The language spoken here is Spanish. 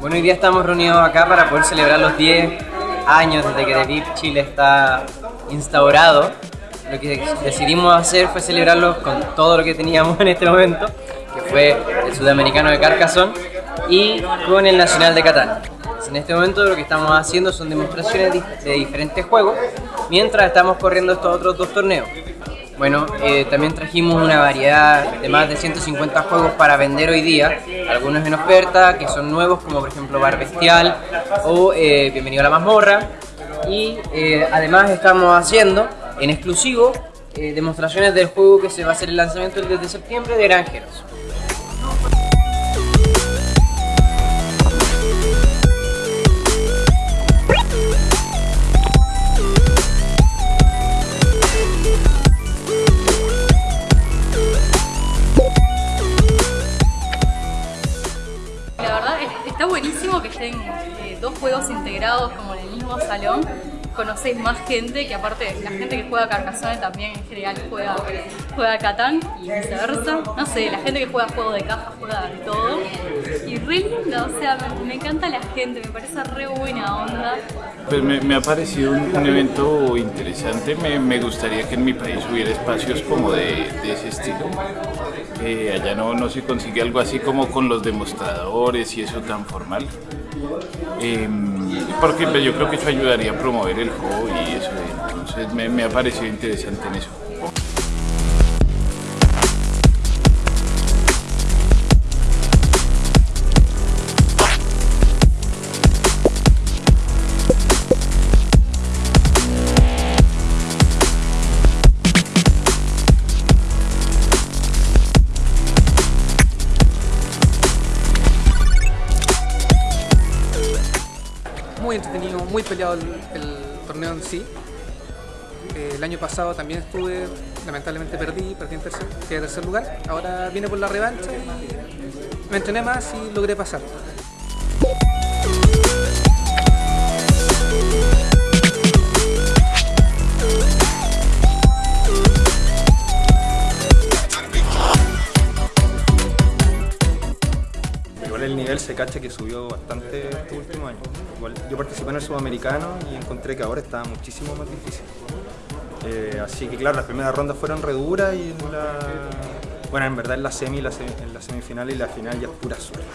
Bueno, hoy día estamos reunidos acá para poder celebrar los 10 años desde que The VIP Chile está instaurado. Lo que decidimos hacer fue celebrarlos con todo lo que teníamos en este momento, que fue el sudamericano de Carcassonne y con el nacional de Catán. En este momento lo que estamos haciendo son demostraciones de diferentes juegos, mientras estamos corriendo estos otros dos torneos. Bueno, eh, también trajimos una variedad de más de 150 juegos para vender hoy día, algunos en oferta, que son nuevos, como por ejemplo Bar Bestial o eh, Bienvenido a la Mazmorra. Y eh, además estamos haciendo en exclusivo demostraciones del juego que se va a hacer el lanzamiento el 10 de septiembre de Granjeros. Juegos integrados como en el mismo salón. Conocéis más gente, que aparte la gente que juega Carcassonne también en general juega, juega Catán y viceversa. No sé, la gente que juega juego de caja juega de todo. Y re lindo, o sea, me, encanta la gente, me parece re buena onda. Pues me, ha parecido un, evento interesante, me, gustaría que en mi país hubiera espacios como de, ese estilo. Eh, allá no, no se consigue algo así como con los demostradores y eso tan formal. Porque pues, yo creo que eso ayudaría a promover el juego y eso, entonces me, me ha parecido interesante en eso. Muy entretenido, muy peleado el, torneo en sí. Eh, el año pasado también estuve, lamentablemente perdí, perdí en tercer, lugar. Ahora vine por la revancha y me entrené más y logré pasar. el nivel se cacha que subió bastante este último año. Yo participé en el sudamericano y encontré que ahora está muchísimo más difícil. Eh, así que claro, las primeras rondas fueron reduras y en la... Bueno, en verdad en la semi, en la semifinal y la final ya es pura suerte.